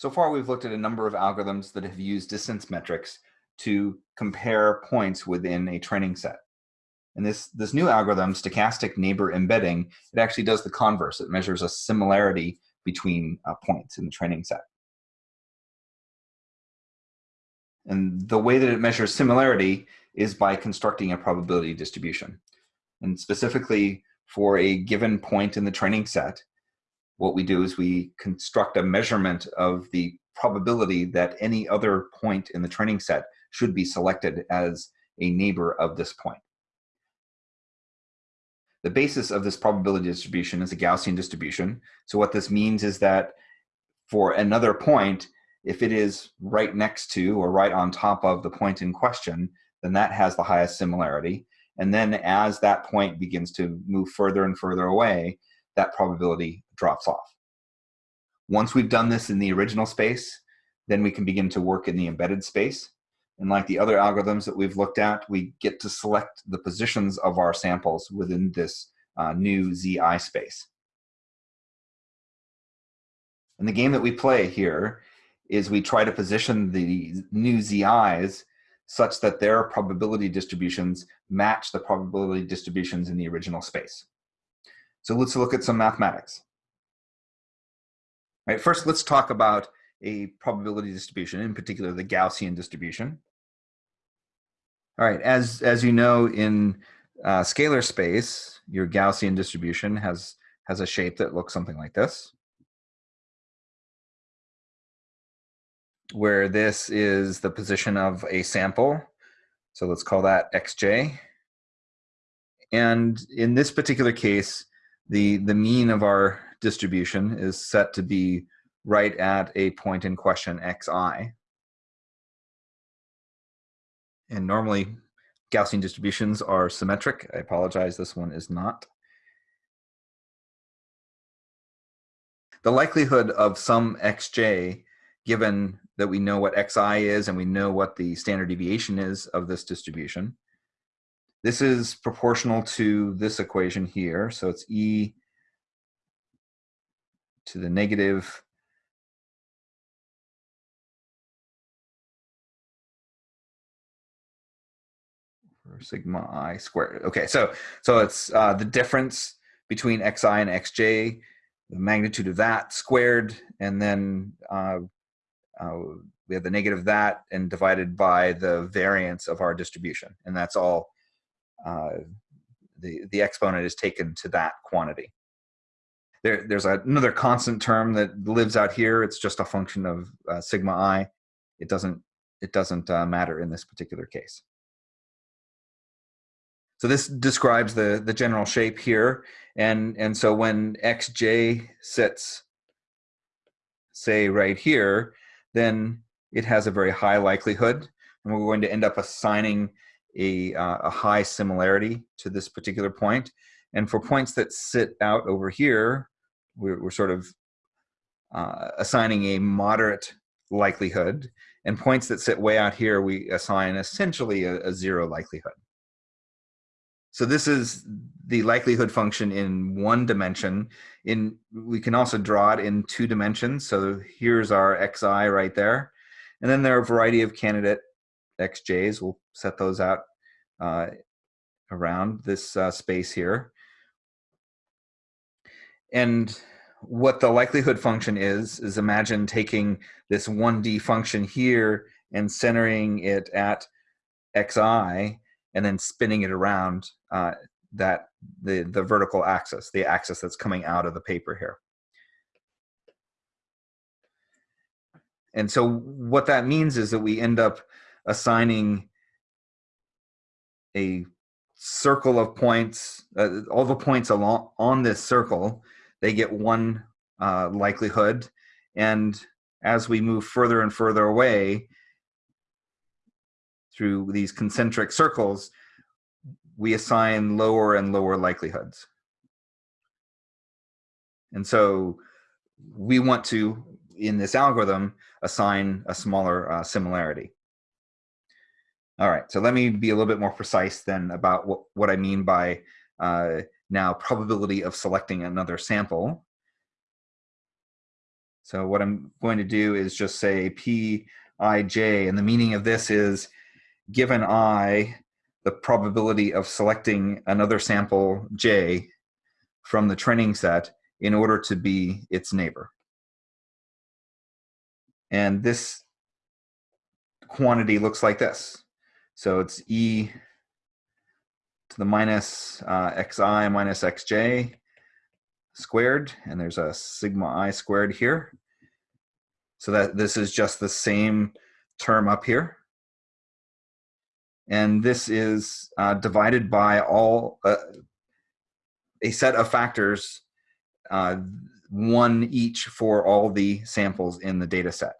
So far, we've looked at a number of algorithms that have used distance metrics to compare points within a training set. And this, this new algorithm, stochastic neighbor embedding, it actually does the converse. It measures a similarity between uh, points in the training set. And the way that it measures similarity is by constructing a probability distribution. And specifically for a given point in the training set, what we do is we construct a measurement of the probability that any other point in the training set should be selected as a neighbor of this point. The basis of this probability distribution is a Gaussian distribution. So what this means is that for another point, if it is right next to or right on top of the point in question, then that has the highest similarity. And then as that point begins to move further and further away, that probability drops off. Once we've done this in the original space, then we can begin to work in the embedded space. And like the other algorithms that we've looked at, we get to select the positions of our samples within this uh, new ZI space. And the game that we play here is we try to position the new ZIs such that their probability distributions match the probability distributions in the original space. So let's look at some mathematics. Right, first, let's talk about a probability distribution, in particular the Gaussian distribution. All right, as, as you know, in uh, scalar space, your Gaussian distribution has, has a shape that looks something like this. Where this is the position of a sample. So let's call that xj. And in this particular case, the, the mean of our distribution is set to be right at a point in question xi. And normally Gaussian distributions are symmetric. I apologize, this one is not. The likelihood of some xj, given that we know what xi is and we know what the standard deviation is of this distribution, this is proportional to this equation here. So it's E to the negative sigma i squared. Okay, so so it's uh, the difference between xi and xj, the magnitude of that squared, and then uh, uh, we have the negative of that and divided by the variance of our distribution, and that's all uh, the, the exponent is taken to that quantity. There, there's another constant term that lives out here. It's just a function of uh, sigma i. It doesn't, it doesn't uh, matter in this particular case. So this describes the, the general shape here. And, and so when xj sits, say right here, then it has a very high likelihood. And we're going to end up assigning a, uh, a high similarity to this particular point. And for points that sit out over here, we're, we're sort of uh, assigning a moderate likelihood. And points that sit way out here, we assign essentially a, a zero likelihood. So this is the likelihood function in one dimension. In We can also draw it in two dimensions. So here's our xi right there. And then there are a variety of candidate xj's. We'll set those out uh, around this uh, space here. And what the likelihood function is, is imagine taking this 1D function here and centering it at xi and then spinning it around uh, that the, the vertical axis, the axis that's coming out of the paper here. And so what that means is that we end up assigning a circle of points, uh, all the points along on this circle, they get one uh, likelihood. And as we move further and further away through these concentric circles, we assign lower and lower likelihoods. And so we want to, in this algorithm, assign a smaller uh, similarity. All right, so let me be a little bit more precise then about what, what I mean by uh, now probability of selecting another sample. So what I'm going to do is just say Pij, and the meaning of this is given i, the probability of selecting another sample j from the training set in order to be its neighbor. And this quantity looks like this. So it's e to the minus uh, xi minus xj squared, and there's a sigma i squared here. So that this is just the same term up here. And this is uh, divided by all uh, a set of factors, uh, one each for all the samples in the data set.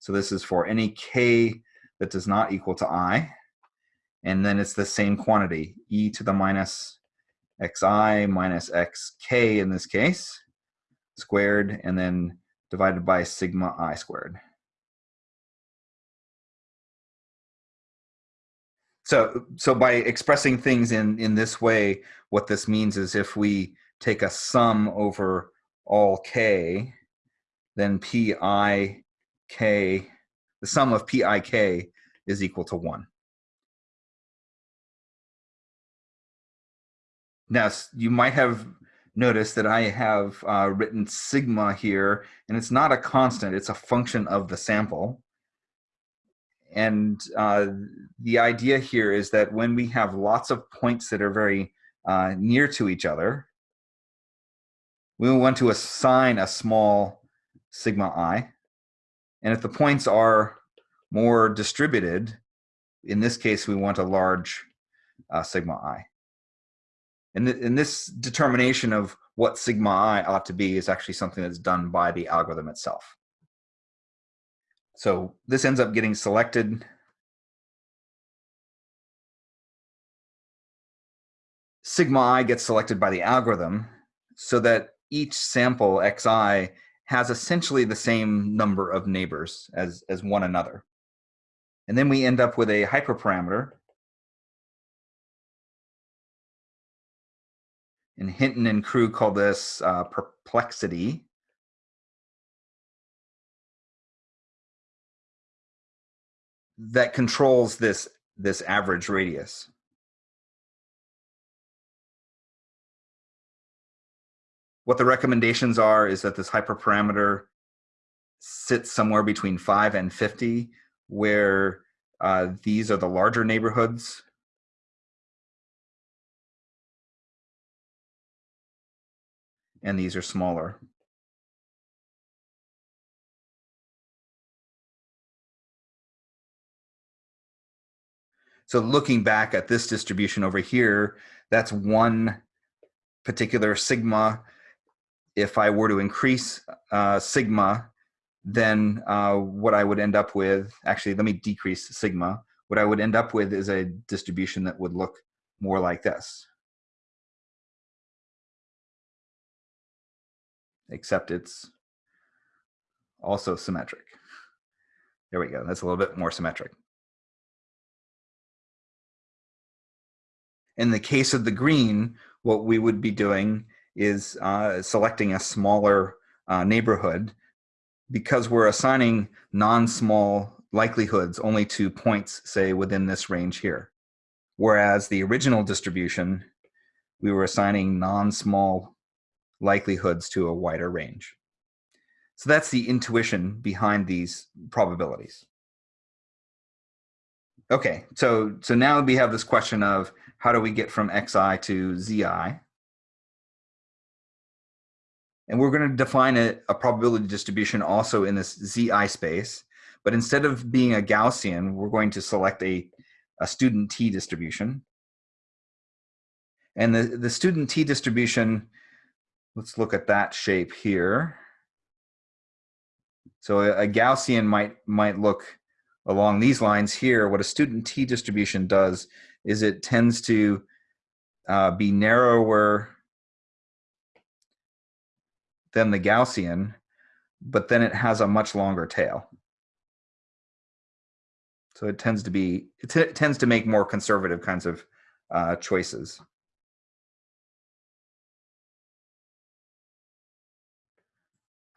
So this is for any k that does not equal to i, and then it's the same quantity, e to the minus xi minus xk in this case, squared, and then divided by sigma i squared. So, so by expressing things in, in this way, what this means is if we take a sum over all k, then pi k, the sum of pi k is equal to 1. Now, you might have noticed that I have uh, written sigma here, and it's not a constant, it's a function of the sample. And uh, the idea here is that when we have lots of points that are very uh, near to each other, we want to assign a small sigma i. And if the points are more distributed, in this case, we want a large uh, sigma i. And, th and this determination of what sigma i ought to be is actually something that's done by the algorithm itself. So this ends up getting selected. Sigma i gets selected by the algorithm so that each sample xi has essentially the same number of neighbors as, as one another. And then we end up with a hyperparameter. And Hinton and crew call this uh, perplexity. that controls this, this average radius. What the recommendations are is that this hyperparameter sits somewhere between 5 and 50, where uh, these are the larger neighborhoods. And these are smaller. So looking back at this distribution over here, that's one particular sigma. If I were to increase uh, sigma, then uh, what I would end up with, actually, let me decrease sigma. What I would end up with is a distribution that would look more like this. Except it's also symmetric. There we go. That's a little bit more symmetric. In the case of the green, what we would be doing is uh, selecting a smaller uh, neighborhood because we're assigning non-small likelihoods only to points, say, within this range here. Whereas the original distribution, we were assigning non-small likelihoods to a wider range. So that's the intuition behind these probabilities. Okay, so, so now we have this question of how do we get from xi to zi? And we're going to define a, a, probability distribution also in this zi space. But instead of being a Gaussian, we're going to select a, a student t distribution. And the, the student t distribution, let's look at that shape here. So a, Gaussian might, might look along these lines here. What a student t distribution does is it tends to uh, be narrower than the Gaussian, but then it has a much longer tail. So it tends to be, it, tends to make more conservative kinds of uh, choices.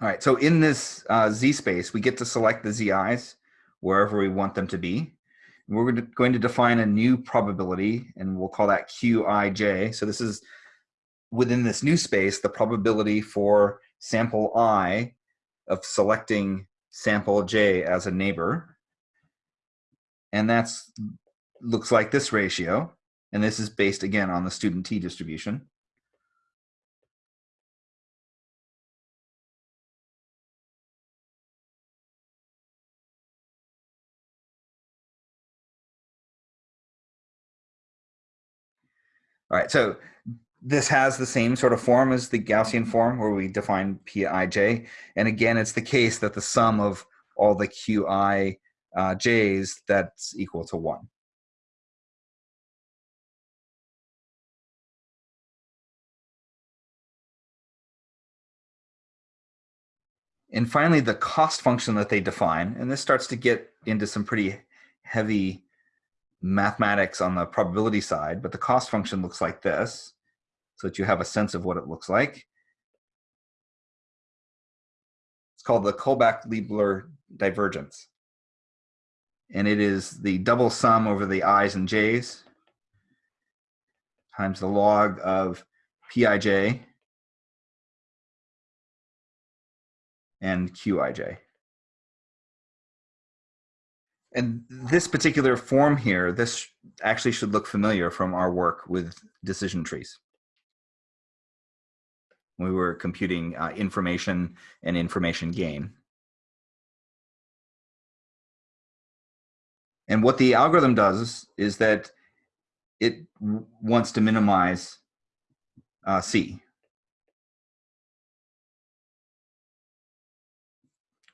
All right, so in this uh, Z space, we get to select the ZIs wherever we want them to be. We're going to define a new probability and we'll call that Qij. So this is within this new space, the probability for sample i of selecting sample j as a neighbor. And that's looks like this ratio. And this is based again on the student t distribution. All right, so this has the same sort of form as the Gaussian form where we define Pij. And again, it's the case that the sum of all the Qi uh, j's that's equal to one. And finally, the cost function that they define, and this starts to get into some pretty heavy mathematics on the probability side, but the cost function looks like this so that you have a sense of what it looks like. It's called the Kullback-Leibler divergence. And it is the double sum over the i's and j's times the log of pij and qij. And this particular form here, this actually should look familiar from our work with decision trees we were computing uh, information and information gain. And what the algorithm does is that it wants to minimize uh, C.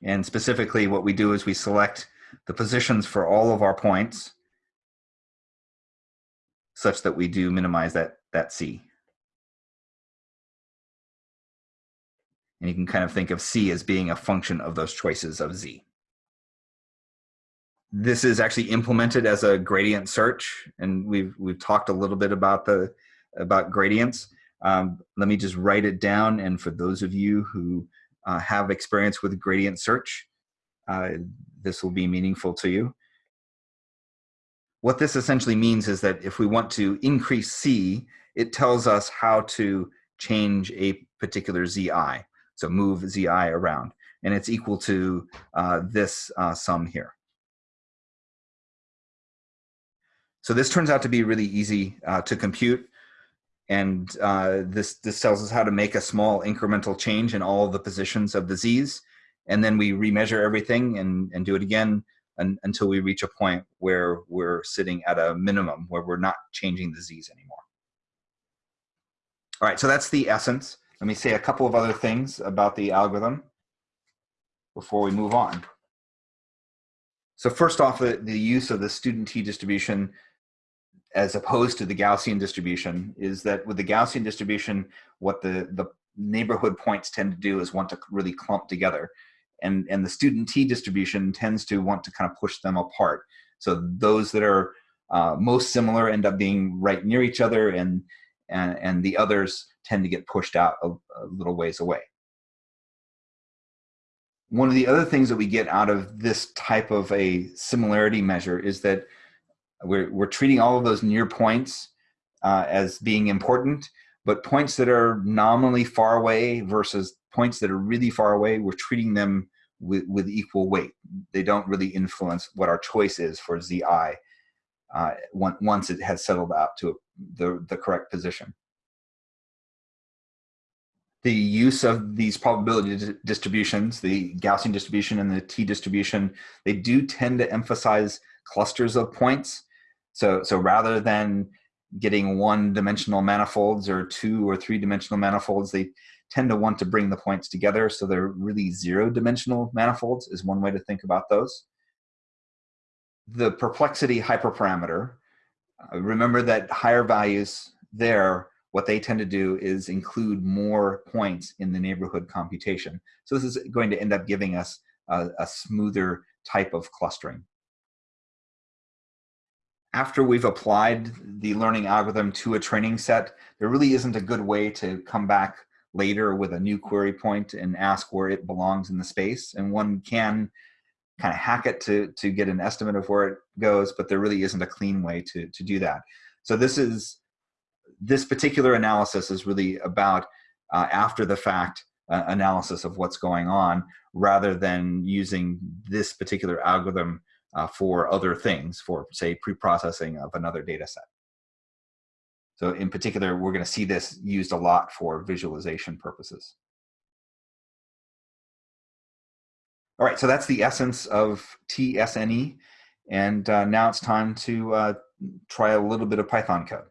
And specifically what we do is we select the positions for all of our points such that we do minimize that, that C. And you can kind of think of C as being a function of those choices of Z. This is actually implemented as a gradient search, and we've we've talked a little bit about the about gradients. Um, let me just write it down, and for those of you who uh, have experience with gradient search, uh, this will be meaningful to you. What this essentially means is that if we want to increase C, it tells us how to change a particular ZI. So move zi around. And it's equal to uh, this uh, sum here. So this turns out to be really easy uh, to compute. And uh, this, this tells us how to make a small incremental change in all the positions of the z's. And then we remeasure everything and, and do it again un until we reach a point where we're sitting at a minimum, where we're not changing the z's anymore. All right, so that's the essence. Let me say a couple of other things about the algorithm before we move on. So first off, the, the use of the student t distribution as opposed to the Gaussian distribution is that with the Gaussian distribution, what the, the neighborhood points tend to do is want to really clump together. And, and the student t distribution tends to want to kind of push them apart. So those that are uh, most similar end up being right near each other and, and, and the others tend to get pushed out a, a little ways away. One of the other things that we get out of this type of a similarity measure is that we're, we're treating all of those near points uh, as being important, but points that are nominally far away versus points that are really far away, we're treating them with, with equal weight. They don't really influence what our choice is for ZI uh, once it has settled out to the, the correct position the use of these probability distributions, the Gaussian distribution and the t distribution, they do tend to emphasize clusters of points. So, so rather than getting one dimensional manifolds or two or three dimensional manifolds, they tend to want to bring the points together. So they're really zero dimensional manifolds is one way to think about those. The perplexity hyperparameter, uh, remember that higher values there what they tend to do is include more points in the neighborhood computation. So this is going to end up giving us a, a smoother type of clustering. After we've applied the learning algorithm to a training set, there really isn't a good way to come back later with a new query point and ask where it belongs in the space. And one can kind of hack it to, to get an estimate of where it goes, but there really isn't a clean way to, to do that. So this is, this particular analysis is really about uh, after the fact uh, analysis of what's going on rather than using this particular algorithm uh, for other things, for say pre-processing of another data set. So in particular, we're going to see this used a lot for visualization purposes. All right, so that's the essence of TSNE. And uh, now it's time to uh, try a little bit of Python code.